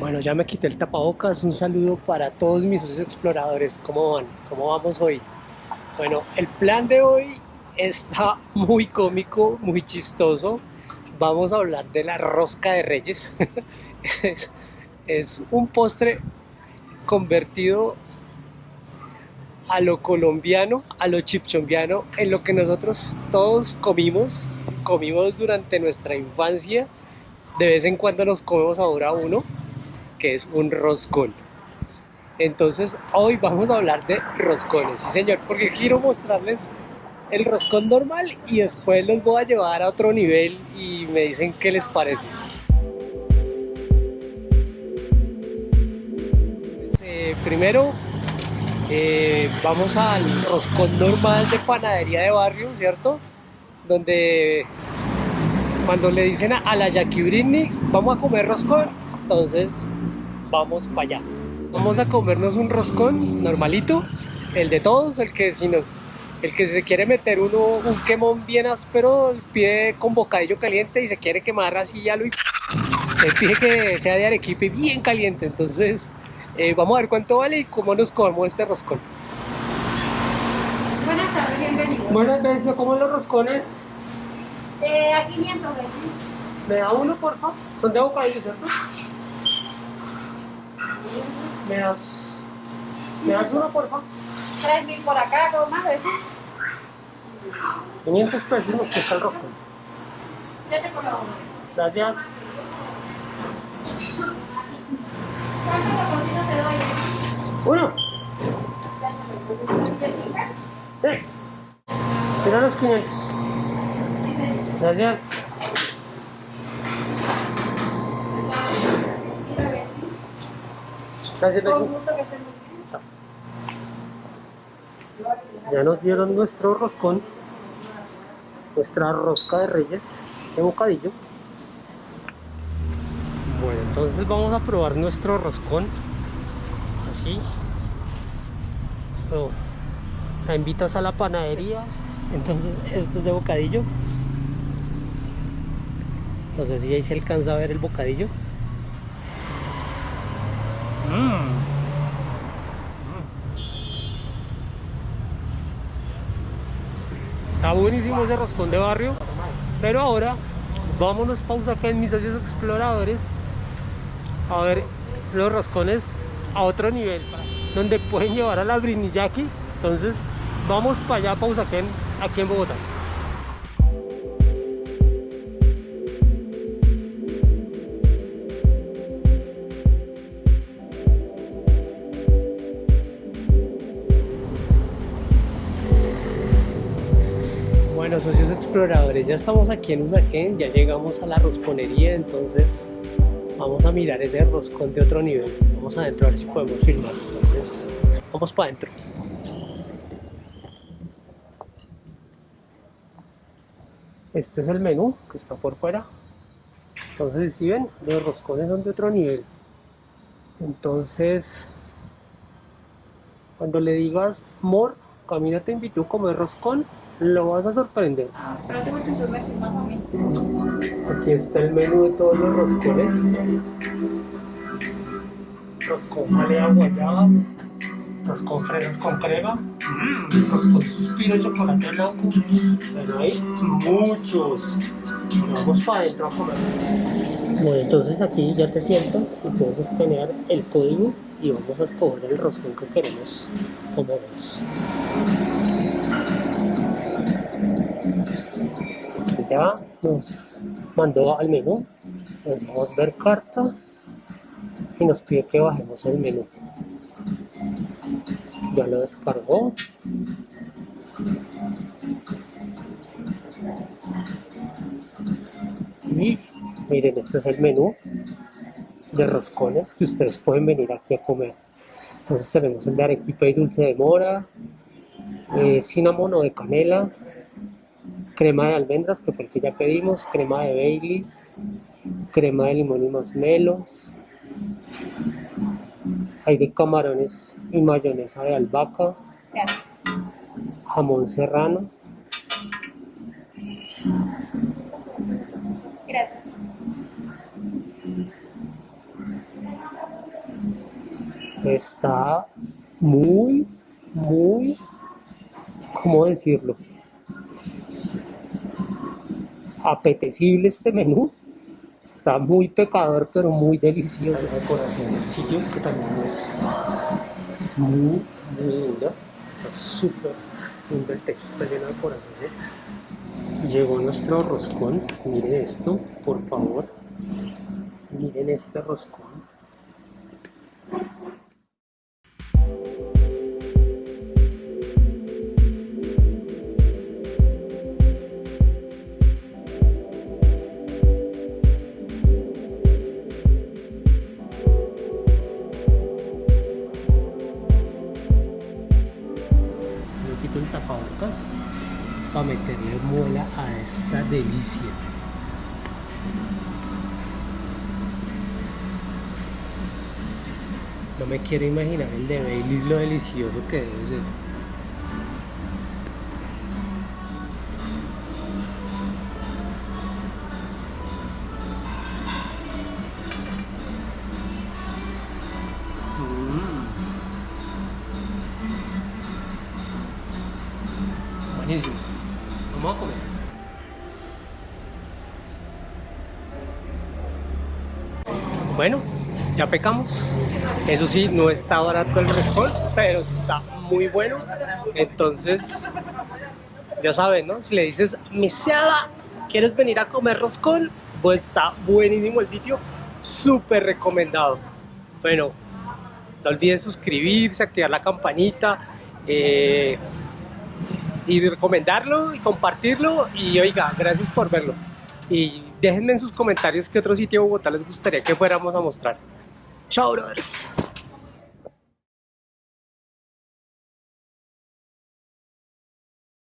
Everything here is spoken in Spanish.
Bueno, ya me quité el tapabocas. Un saludo para todos mis socios exploradores. ¿Cómo van? ¿Cómo vamos hoy? Bueno, el plan de hoy está muy cómico, muy chistoso. Vamos a hablar de la rosca de reyes. es, un postre convertido a lo colombiano, a lo chipchombiano, en lo que nosotros todos comimos, comimos durante nuestra infancia. De vez en cuando nos comemos ahora uno, que es un roscón. Entonces hoy vamos a hablar de roscones, sí señor, porque quiero mostrarles el roscón normal y después los voy a llevar a otro nivel y me dicen qué les parece. Pues, eh, primero eh, vamos al roscón normal de panadería de barrio, ¿cierto? Donde cuando le dicen a, la Jackie Britney, vamos a comer roscón, entonces vamos para allá. Vamos a comernos un roscón normalito, el de todos, el que si nos el que se quiere meter uno un quemón bien áspero, pide con bocadillo caliente y se quiere quemar así ya lo se pide que sea de arequipe bien caliente, entonces eh, vamos a ver cuánto vale y cómo nos comemos este roscón. Buenas tardes, bienvenidos. Buenas tardes, ¿cómo los roscones? Eh, a 500 ¿Me da uno, por favor? Son de bocadillo, ¿cierto? ¿Me das, ¿me das uno, por favor? 3.000 por acá, ¿cómo más de eso? 500 pesos nos cuesta el roscón. Ya te uno. Gracias. ¿Cuántos te? Uno. Sí. Mira los 500. Gracias. Gracias, Con beso. gusto que estén muy bien. Ya nos dieron nuestro roscón, nuestra rosca de reyes de bocadillo. Bueno, entonces vamos a probar nuestro roscón. Así. Pero, la invitas a la panadería. Entonces, esto es de bocadillo. No sé si ahí se alcanza a ver el bocadillo. Mm. Está buenísimo ese roscón de barrio. Pero ahora vámonos pausa acá en mis socios exploradores a ver los roscones a otro nivel donde pueden llevar a la brinillaki. Entonces vamos para allá pausa acá en, aquí en Bogotá. Bueno, socios exploradores, ya estamos aquí en Usaquén, ya llegamos a la rosconería, entonces vamos a mirar ese roscón de otro nivel. Vamos adentro a ver si podemos filmar. Entonces, vamos para adentro. Este es el menú que está por fuera. Entonces, si ven, los roscones son de otro nivel. Entonces, cuando le digas, Mor, Camila te invitó a comer roscón, lo vas a sorprender. Espérate porque tú me filmas a mí. Aquí está el menú de todos los roscones. Roscón jalea guayaba, roscón fresas con crema, mm, roscón suspiro chocolate blanco. Bueno, hay muchos. Vamos para adentro a comer. Bueno, entonces aquí ya te sientas y puedes escanear el código y vamos a escoger el roscón que queremos comernos. Aquí ya nos mandó al menú, le decimos ver carta y nos pide que bajemos el menú. Ya lo descargó. Y miren, este es el menú de roscones que ustedes pueden venir aquí a comer. Entonces tenemos el de arequipa y dulce de mora, eh, cinnamon o de canela, crema de almendras, que fue el que ya pedimos, crema de Baileys, crema de limón y masmelos, hay de camarones y mayonesa de albahaca, Gracias. jamón serrano, Gracias. Está muy, muy, ¿cómo decirlo? Apetecible este menú. Está muy pecador, pero muy delicioso. La decoración del sitio, que también es muy, muy linda. Está súper lindo. El techo está lleno de corazones. Llegó nuestro roscón. Miren esto, por favor. Miren este roscón. Para meterle muela a esta delicia. No me quiero imaginar el de Baileys lo delicioso que debe ser. Buenísimo. Vamos a comer. Bueno, ya pecamos. Eso sí, no está barato el roscón, pero está muy bueno. Entonces, ya saben, ¿no? Si le dices, Misela, ¿quieres venir a comer roscón? Pues está buenísimo el sitio, súper recomendado. Bueno, no olviden suscribirse, activar la campanita. eh, y recomendarlo y compartirlo. Y oiga, gracias por verlo. Y déjenme en sus comentarios qué otro sitio de Bogotá les gustaría que fuéramos a mostrar. Chao brothers